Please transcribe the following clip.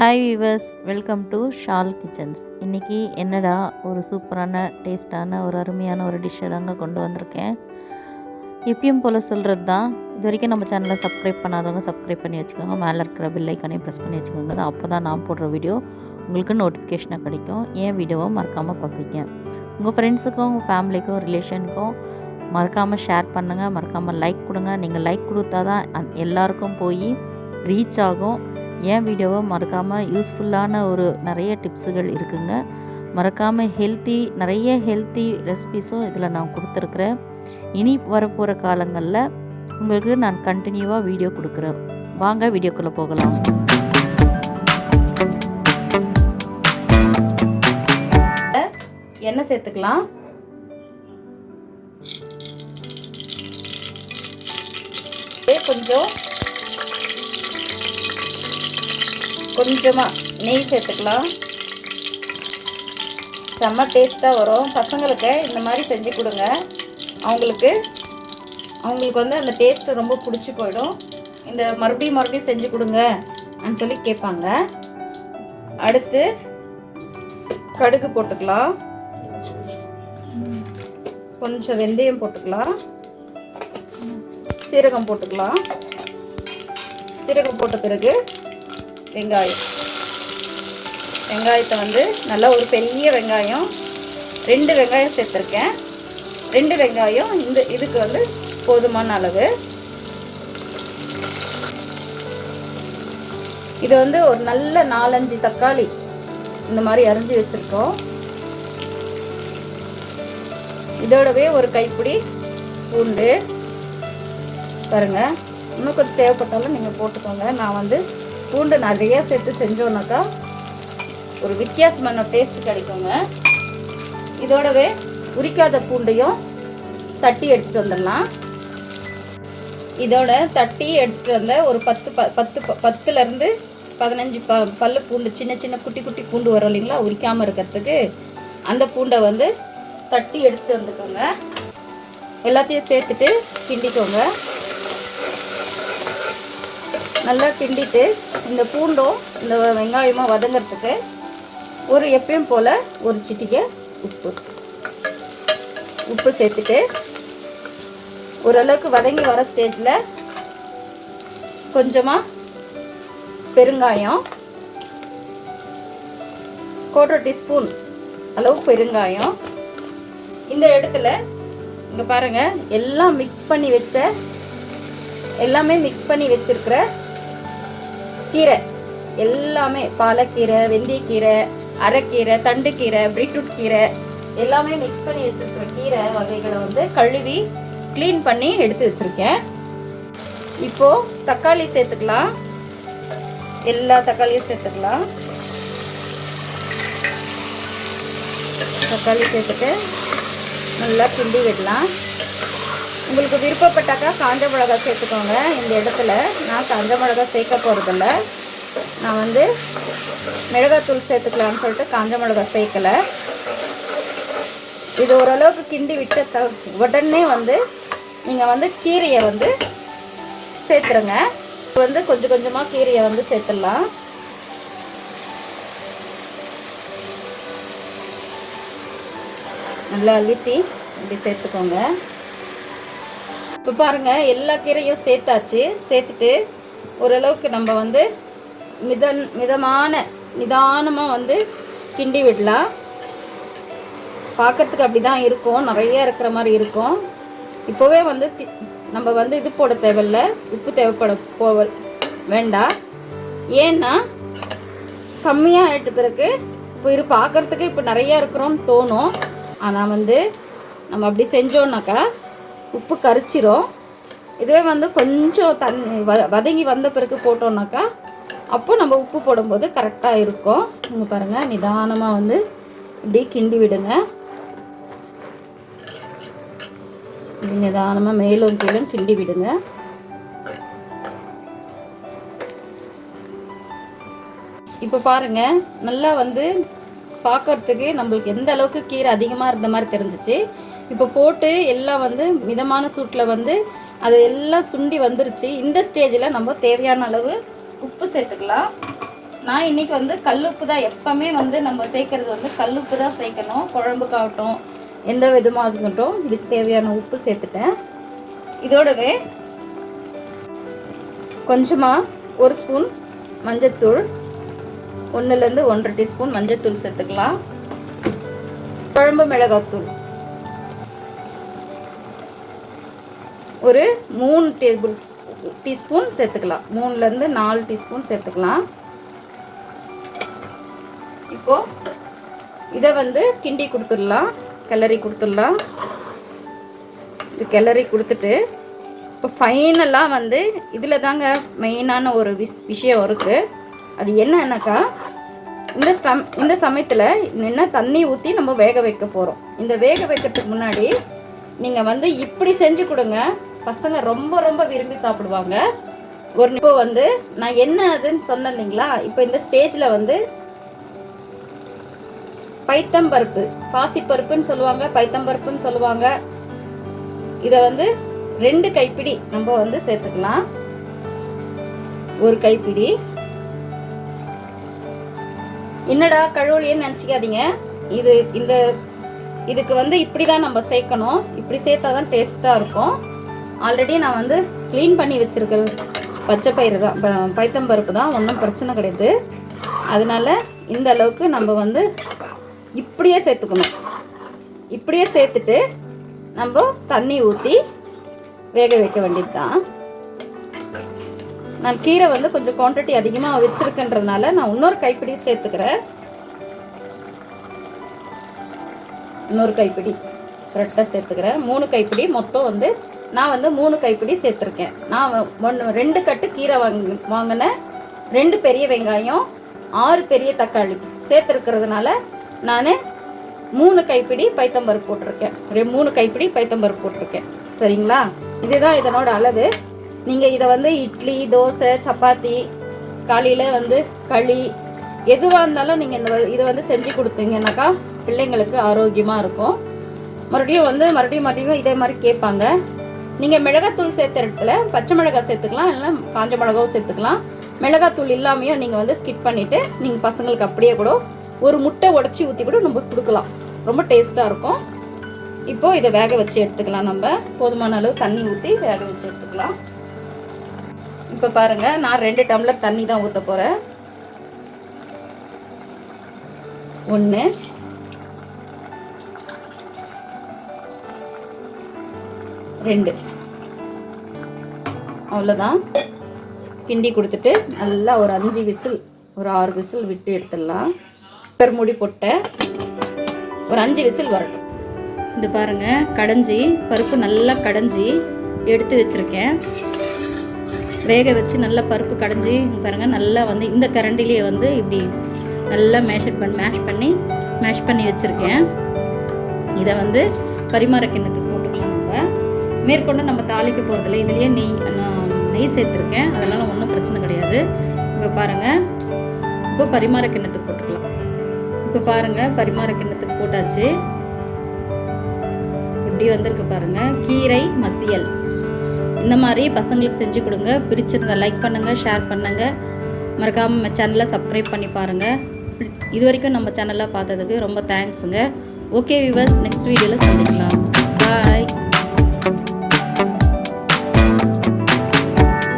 Hi viewers welcome to Shal kitchens இன்றைக்கி என்னடா ஒரு சூப்பரான டேஸ்ட்டான ஒரு அருமையான ஒரு டிஷ்ஷை தாங்க கொண்டு வந்திருக்கேன். எப்பயும் போல் சொல்கிறது தான் இது வரைக்கும் நம்ம சேனலை சப்ஸ்கிரைப் பண்ணாதவங்க சப்ஸ்கிரைப் பண்ணி வச்சுக்கோங்க. மேலே இருக்கிற பில்லைக்கானே ப்ரெஸ் பண்ணி வச்சுக்கோங்க. தான் அப்போ தான் நான் போடுற வீடியோ உங்களுக்கு நோட்டிஃபிகேஷனாக கிடைக்கும். என் வீடியோவை மறக்காமல் பார்ப்பீங்க. உங்கள் ஃப்ரெண்ட்ஸுக்கும் உங்கள் ஃபேமிலிக்கும் ரிலேஷனுக்கும் மறக்காமல் ஷேர் பண்ணுங்கள் மறக்காமல் லைக் கொடுங்க. நீங்கள் லைக் கொடுத்தா தான் அந்- எல்லாருக்கும் போய் ரீச் ஆகும். என் வீடியோவை மறக்காமல் யூஸ்ஃபுல்லான ஒரு நிறைய டிப்ஸுகள் இருக்குங்க. மறக்காமல் ஹெல்த்தி நிறைய ஹெல்த்தி ரெசிபிஸும் இதில் நான் கொடுத்துருக்குறேன். இனி வரப்போகிற காலங்களில் உங்களுக்கு நான் கண்டினியூவாக வீடியோ கொடுக்குறேன். வாங்க வீடியோக்குள்ளே போகலாம். எண்ணெய் சேர்த்துக்கலாம். கொஞ்சம் கொஞ்சமாக நெய் சேர்த்துக்கலாம். செம்ம டேஸ்ட்டாக வரும். பசங்களுக்கு இந்த மாதிரி செஞ்சு கொடுங்க. அவங்களுக்கு அவங்களுக்கு வந்து அந்த டேஸ்ட்டு ரொம்ப பிடிச்சி போயிடும். இந்த மறுபடியும் மறுபடியும் செஞ்சு கொடுங்க அப்படின்னு சொல்லி கேட்பாங்க. அடுத்து கடுகு போட்டுக்கலாம். கொஞ்சம் வெந்தயம் போட்டுக்கலாம். சீரகம் போட்டுக்கலாம். சீரகம் போட்ட பிறகு வெங்காயம். வெங்காயத்தை வந்து நல்லா ஒரு பெரிய வெங்காயம் ரெண்டு வெங்காயம் சேர்த்துருக்கேன். ரெண்டு வெங்காயம் இந்த இதுக்கு வந்து போதுமான அளவு. இது வந்து ஒரு நல்ல நாலஞ்சு தக்காளி இந்த மாதிரி அரிஞ்சு வச்சுருக்கோம். இதோடவே ஒரு கைப்பிடி பூண்டு. பாருங்கள் இன்னும் கொஞ்சம் தேவைப்பட்டாலும் நீங்கள் போட்டுக்கோங்க. நான் வந்து பூண்டு நிறைய சேர்த்து செஞ்சோன்னாக்கா ஒரு வித்தியாசமான டேஸ்ட் கிடைக்குங்க. இதோடவே உரிக்காத பூண்டையும் தட்டி எடுத்துட்டு வந்துடலாம். இதோட தட்டி எடுத்துட்டு வந்த ஒரு பத்து ப பத்து ப- பத்துலேருந்து பதினஞ்சு ப பல்லு பூண்டு சின்ன சின்ன குட்டி குட்டி பூண்டு வரும் இல்லைங்களா? உரிக்காமல் இருக்கிறதுக்கு அந்த பூண்டை வந்து தட்டி எடுத்து வந்துக்கோங்க. எல்லாத்தையும் சேர்த்துட்டு கிண்டிக்கோங்க. நல்லா கிண்டிட்டு இந்த பூண்டும் இந்த வெங்காயமாக வதங்கிறதுக்கு ஒரு எப்பயும் போல் ஒரு சிட்டிகை உப்பு. உப்பு சேர்த்துட்டு ஓரளவுக்கு வதங்கி வர ஸ்டேஜில் கொஞ்சமாக பெருங்காயம் குவார்டர் டீஸ்பூன் அளவு பெருங்காயம். இந்த இடத்துல இங்கே பாருங்கள் எல்லாம் மிக்ஸ் பண்ணி வச்ச எல்லாமே மிக்ஸ் பண்ணி வச்சுருக்கிற கீரை. எல்லாமே பாலக்கீரை வெந்தயக்கீரை அரைக்கீரை தண்டுக்கீரை பீட்ரூட் கீரை எல்லாமே மிக்ஸ் பண்ணி வச்சுருக்கிற கீரை வகைகளை வந்து கழுவி க்ளீன் பண்ணி எடுத்து வச்சுருக்கேன். இப்போது தக்காளி சேர்த்துக்கலாம். எல்லா தக்காளியும் சேர்த்துக்கலாம். தக்காளி சேர்த்துட்டு நல்லா கிண்டி விடலாம். உங்களுக்கு விருப்பப்பட்டாக்கா காஞ்ச மிளகா சேர்த்துக்கோங்க இந்த இடத்துல. நான் காஞ்ச மிளகா சேர்க்க போகிறதில்ல நான் வந்து மிளகாத்தூள் சேர்த்துக்கலான்னு சொல்லிட்டு காஞ்ச மிளகா சேர்க்கலை. இது ஓரளவுக்கு கிண்டி விட்ட த உடனே வந்து நீங்கள் வந்து கீரையை வந்து சேர்த்துருங்க. இப்போ வந்து கொஞ்சம் கொஞ்சமாக கீரையை வந்து சேர்த்துடலாம். நல்லா அழுத்தி இப்படி சேர்த்துக்கோங்க. இப்போ பாருங்கள் எல்லா கீரையும் சேர்த்தாச்சு. சேர்த்துட்டு ஓரளவுக்கு நம்ம வந்து மிதன் மிதமான நிதானமாக வந்து கிண்டி விடலாம். பார்க்கறதுக்கு அப்படி தான் இருக்கும். நிறைய இருக்கிற மாதிரி இருக்கும். இப்போவே வந்து தி- நம்ம வந்து இது போட தேவையில்ல. உப்பு தேவைப்பட போ வேண்டாம். ஏன்னா கம்மியாக ஆகிட்டு பிறகு இப்போ இது பார்க்கறதுக்கு இப்போ நிறையா இருக்கிறோம்னு தோணும். ஆனால் வந்து நம்ம அப்படி செஞ்சோன்னாக்கா உப்பு கரிச்சிரும். இதுவே வந்து கொஞ்சம் தண்ணி வ வதங்கி வந்த பிறகு போட்டோம்னாக்கா அப்போ நம்ம உப்பு போடும்போது கரெக்டாக இருக்கும். நீங்கள் பாருங்கள் நிதானமாக வந்து இப்படி கிண்டி விடுங்க. இப்படி நிதானமாக மேலும் கீழும் கிண்டி விடுங்க. இப்போ பாருங்க நல்லா வந்து பார்க்கறதுக்கு நம்மளுக்கு எந்த அளவுக்கு கீரை அதிகமாக இருந்த மாதிரி தெரிஞ்சிச்சு. இப்போ போட்டு எல்லாம் வந்து மிதமான சூட்டில் வந்து அது எல்லாம் சுண்டி வந்துருச்சு. இந்த ஸ்டேஜில் நம்ம தேவையான அளவு உப்பு சேர்த்துக்கலாம். நான் இன்னைக்கு வந்து கல்லுப்பு தான் எப்போவுமே வந்து நம்ம சேர்க்கறது வந்து கல்லுப்பு தான் சேர்க்கணும். குழம்புக்காகட்டும் எந்த விதமாக இருக்கட்டும் இதுக்கு தேவையான உப்பு சேர்த்துட்டேன். இதோடவே கொஞ்சமாக ஒரு ஸ்பூன் மஞ்சத்தூள் ஒன்றுலேருந்து ஒன்றரை டீஸ்பூன் மஞ்சத்தூள் சேர்த்துக்கலாம். குழம்பு மிளகாத்தூள். ஒரு மூணு டேபிள் டீஸ்பூன் சேர்த்துக்கலாம். மூணுலேருந்து நாலு டீஸ்பூன் சேர்த்துக்கலாம். இப்போ இதை வந்து கிண்டி கொடுத்துடலாம். கிளறி கொடுத்துடலாம். இது கிளறி கொடுத்துட்டு இப்போ ஃபைனலாக வந்து இதில் தாங்க மெயினான ஒரு விஷ் விஷயம் இருக்குது அது என்னன்னாக்கா இந்த சம் இந்த சமயத்தில் என்ன தண்ணி ஊற்றி நம்ம வேக வைக்க போகிறோம் இந்த வேக வைக்கிறதுக்கு முன்னாடி நீங்கள் வந்து இப்படி செஞ்சு கொடுங்க. பசங்க ரொம்ப ரொம்ப விரும்பி சாப்பிடுவாங்க. ஒரு இப்போ வந்து நான் என்ன அதுன்னு சொன்னேன் இல்லைங்களா? இப்போ இந்த ஸ்டேஜில் வந்து பைத்தம்பருப்பு பாசிப்பருப்புன்னு சொல்லுவாங்க பைத்தம்பருப்புன்னு சொல்லுவாங்க. இதை வந்து ரெண்டு கைப்பிடி நம்ம வந்து சேர்த்துக்கலாம். ஒரு கைப்பிடி. என்னடா கழுவலியன்னு நினச்சிக்காதீங்க. இது இந்த இதுக்கு வந்து இப்படி தான் நம்ம சேர்க்கணும். இப்படி சேர்த்தா தான் டேஸ்ட்டாக இருக்கும். ஆல்ரெடி நான் வந்து க்ளீன் பண்ணி வச்சுருக்கிற பச்சை பயிறு தான் ப- பைத்தம்பருப்பு தான் ஒன்றும் பிரச்சனை கிடையாது. அதனால இந்த அளவுக்கு நம்ம வந்து இப்படியே சேர்த்துக்கணும். இப்படியே சேர்த்துட்டு நம்ம தண்ணி ஊற்றி வேக வைக்க வேண்டியது தான் நான் கீரை வந்து கொஞ்சம் குவான்டிட்டி அதிகமாக வச்சுருக்கேன்றதுனால நான் இன்னொரு கைப்பிடி சேர்த்துக்கிறேன். இன்னொரு கைப்பிடி கரெக்டாக சேர்த்துக்கிறேன். மூணு கைப்பிடி மொத்தம் வந்து நான் வந்து மூணு கைப்பிடி சேர்த்துருக்கேன். நான் ஒன்று ரெண்டு கட்டு கீரை வாங்க வாங்கினேன் ரெண்டு பெரிய வெங்காயம் ஆறு பெரிய தக்காளி சேர்த்துருக்கிறதுனால நான் மூணு கைப்பிடி பைத்தம்பருப்பு போட்டிருக்கேன். ரெ மூணு கைப்பிடி பைத்தம்பருப்பு போட்டிருக்கேன். சரிங்களா? இதுதான் இதனோட அளவு. நீங்கள் இதை வந்து இட்லி தோசை சப்பாத்தி காலையில் வந்து களி எதுவாக இருந்தாலும் நீங்கள் இந்த இதை வந்து செஞ்சு கொடுத்தீங்கன்னாக்கா பிள்ளைங்களுக்கு ஆரோக்கியமாக இருக்கும். மறுபடியும் வந்து மறுபடியும் மறுபடியும் இதே மாதிரி கேட்பாங்க. நீங்கள் மிளகாத்தூள் சேர்த்த இடத்துல பச்சை மிளகாய் சேர்த்துக்கலாம் இல்லைன்னா காஞ்ச மிளகாவும் சேர்த்துக்கலாம். மிளகாத்தூள் இல்லாமையும் நீங்கள் வந்து ஸ்கிப் பண்ணிவிட்டு நீங்கள் பசங்களுக்கு அப்படியே கூட ஒரு முட்டை உடச்சி ஊற்றி கூட நம்ம கொடுக்கலாம். ரொம்ப டேஸ்ட்டாக இருக்கும். இப்போது இதை வேக வச்சு எடுத்துக்கலாம் நம்ம. போதுமான அளவு தண்ணி ஊற்றி வேக வச்சு எடுத்துக்கலாம். இப்போ பாருங்கள் நான் ரெண்டு டம்ளர் தண்ணி தான் ஊற்ற போகிறேன் ஒன்று ரெண்டு. அவ்வளோதான். கிண்டி கொடுத்துட்டு நல்லா ஒரு அஞ்சு விசில் ஒரு ஆறு விசில் விட்டு எடுத்துடலாம். குக்கர் மூடி போட்டேன் ஒரு அஞ்சு விசில் வரட்டும். இது பாருங்கள் கடைஞ்சி பருப்பு நல்லா கடைஞ்சி எடுத்து வச்சுருக்கேன். வேக வச்சு நல்லா பருப்பு கடைஞ்சி பாருங்கள் நல்லா வந்து இந்த கரண்டிலேயே வந்து இப்படி நல்லா மேஷர் பண்ணி மேஷ் பண்ணி மேஷ் பண்ணி வச்சுருக்கேன். இதை வந்து பரிமாற கிணத்துக்கு மேற்கொண்டு நம்ம தாளிக்க போகிறதில்ல இதுலேயே நெய் நான் நெய் சேர்த்துருக்கேன். அதனால் ஒன்றும் பிரச்சனை கிடையாது. இப்போ பாருங்கள் இப்போ பரிமாற கிண்ணத்துக்கு போட்டுக்கலாம். இப்போ பாருங்கள் பரிமாற கிண்ணத்துக்கு போட்டாச்சு. இப்படி வந்திருக்கு பாருங்கள் கீரை மசியல். இந்த மாதிரி பசங்களுக்கு செஞ்சு கொடுங்க. பிடிச்சிருந்தா லைக் பண்ணுங்கள் ஷேர் பண்ணுங்கள் மறக்காமல் சேனலை சப்ஸ்கிரைப் பண்ணி பாருங்கள் இது வரைக்கும் நம்ம சேனலில் பார்த்ததுக்கு ரொம்ப தேங்க்ஸுங்க ஓகே விவர்ஸ் நெக்ஸ்ட் வீடியோவில் சந்திக்கலாம். பாய்